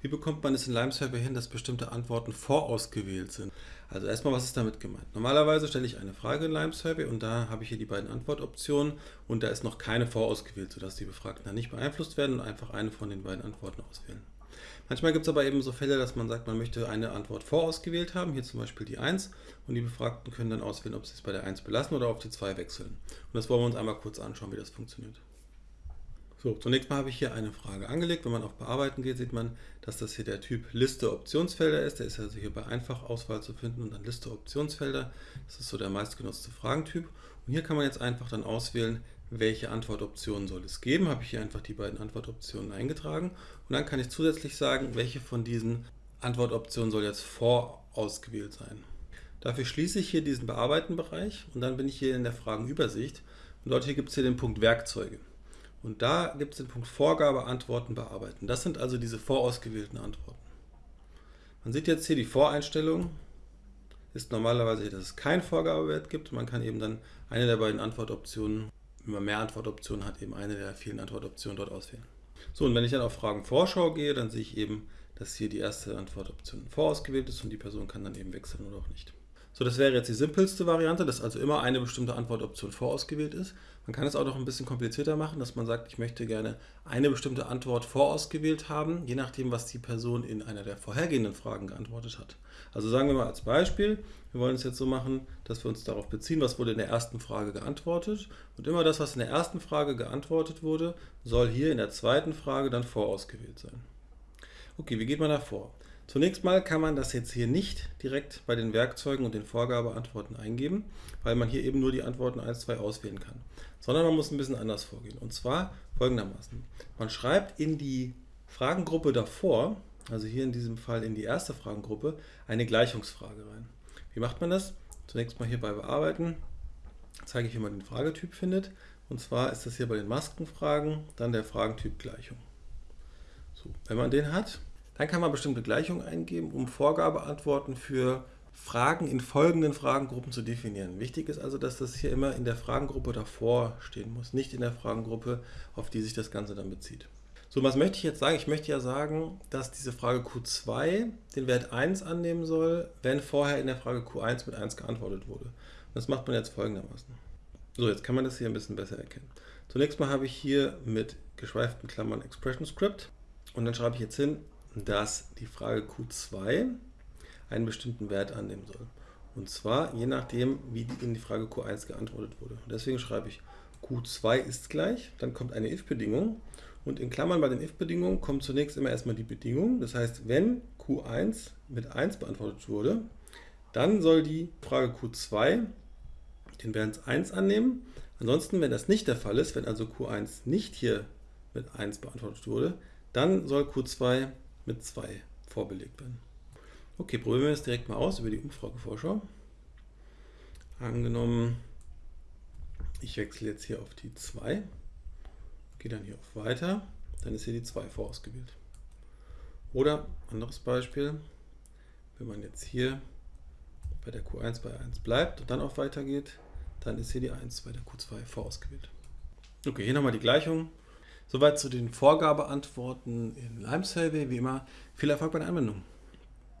Wie bekommt man es in Lime Survey hin, dass bestimmte Antworten vorausgewählt sind? Also erstmal, was ist damit gemeint? Normalerweise stelle ich eine Frage in Lime Survey und da habe ich hier die beiden Antwortoptionen und da ist noch keine vorausgewählt, sodass die Befragten dann nicht beeinflusst werden und einfach eine von den beiden Antworten auswählen. Manchmal gibt es aber eben so Fälle, dass man sagt, man möchte eine Antwort vorausgewählt haben, hier zum Beispiel die 1 und die Befragten können dann auswählen, ob sie es bei der 1 belassen oder auf die 2 wechseln. Und das wollen wir uns einmal kurz anschauen, wie das funktioniert. So, zunächst mal habe ich hier eine Frage angelegt. Wenn man auf Bearbeiten geht, sieht man, dass das hier der Typ Liste Optionsfelder ist. Der ist also hier bei Einfachauswahl zu finden und dann Liste Optionsfelder. Das ist so der meistgenutzte Fragentyp. Und hier kann man jetzt einfach dann auswählen, welche Antwortoptionen soll es geben. Habe ich hier einfach die beiden Antwortoptionen eingetragen. Und dann kann ich zusätzlich sagen, welche von diesen Antwortoptionen soll jetzt vorausgewählt sein. Dafür schließe ich hier diesen Bearbeiten-Bereich und dann bin ich hier in der Fragenübersicht. Und dort hier gibt es hier den Punkt Werkzeuge. Und da gibt es den Punkt Vorgabe, Antworten, Bearbeiten. Das sind also diese vorausgewählten Antworten. Man sieht jetzt hier die Voreinstellung ist normalerweise, dass es keinen Vorgabewert gibt. Man kann eben dann eine der beiden Antwortoptionen, wenn man mehr Antwortoptionen hat, eben eine der vielen Antwortoptionen dort auswählen. So, und wenn ich dann auf Fragen Vorschau gehe, dann sehe ich eben, dass hier die erste Antwortoption vorausgewählt ist und die Person kann dann eben wechseln oder auch nicht. So, das wäre jetzt die simpelste Variante, dass also immer eine bestimmte Antwortoption vorausgewählt ist. Man kann es auch noch ein bisschen komplizierter machen, dass man sagt, ich möchte gerne eine bestimmte Antwort vorausgewählt haben, je nachdem, was die Person in einer der vorhergehenden Fragen geantwortet hat. Also sagen wir mal als Beispiel, wir wollen es jetzt so machen, dass wir uns darauf beziehen, was wurde in der ersten Frage geantwortet. Und immer das, was in der ersten Frage geantwortet wurde, soll hier in der zweiten Frage dann vorausgewählt sein. Okay, wie geht man da vor? Zunächst mal kann man das jetzt hier nicht direkt bei den Werkzeugen und den Vorgabeantworten eingeben, weil man hier eben nur die Antworten 1, 2 auswählen kann, sondern man muss ein bisschen anders vorgehen. Und zwar folgendermaßen. Man schreibt in die Fragengruppe davor, also hier in diesem Fall in die erste Fragengruppe, eine Gleichungsfrage rein. Wie macht man das? Zunächst mal hier bei Bearbeiten zeige ich, wie man den Fragetyp findet. Und zwar ist das hier bei den Maskenfragen dann der Fragentyp Gleichung. So, wenn man den hat, dann kann man bestimmte Gleichungen eingeben, um Vorgabeantworten für Fragen in folgenden Fragengruppen zu definieren. Wichtig ist also, dass das hier immer in der Fragengruppe davor stehen muss, nicht in der Fragengruppe, auf die sich das Ganze dann bezieht. So, was möchte ich jetzt sagen? Ich möchte ja sagen, dass diese Frage Q2 den Wert 1 annehmen soll, wenn vorher in der Frage Q1 mit 1 geantwortet wurde. das macht man jetzt folgendermaßen. So, jetzt kann man das hier ein bisschen besser erkennen. Zunächst mal habe ich hier mit geschweiften Klammern Expression Script und dann schreibe ich jetzt hin, dass die Frage Q2 einen bestimmten Wert annehmen soll. Und zwar je nachdem, wie in die Frage Q1 geantwortet wurde. Und deswegen schreibe ich Q2 ist gleich, dann kommt eine if-Bedingung und in Klammern bei den if-Bedingungen kommt zunächst immer erstmal die Bedingung. Das heißt, wenn Q1 mit 1 beantwortet wurde, dann soll die Frage Q2 den Wert 1 annehmen. Ansonsten, wenn das nicht der Fall ist, wenn also Q1 nicht hier mit 1 beantwortet wurde, dann soll Q2 mit 2 vorbelegt werden. Okay, probieren wir es direkt mal aus über die Umfragevorschau. Angenommen, ich wechsle jetzt hier auf die 2, gehe dann hier auf Weiter, dann ist hier die 2 vorausgewählt. Oder, anderes Beispiel, wenn man jetzt hier bei der Q1 bei 1 bleibt und dann auf Weiter geht, dann ist hier die 1 bei der Q2 vorausgewählt. Okay, hier nochmal die Gleichung. Soweit zu den Vorgabeantworten in Lime Survey. Wie immer, viel Erfolg bei der Anwendung.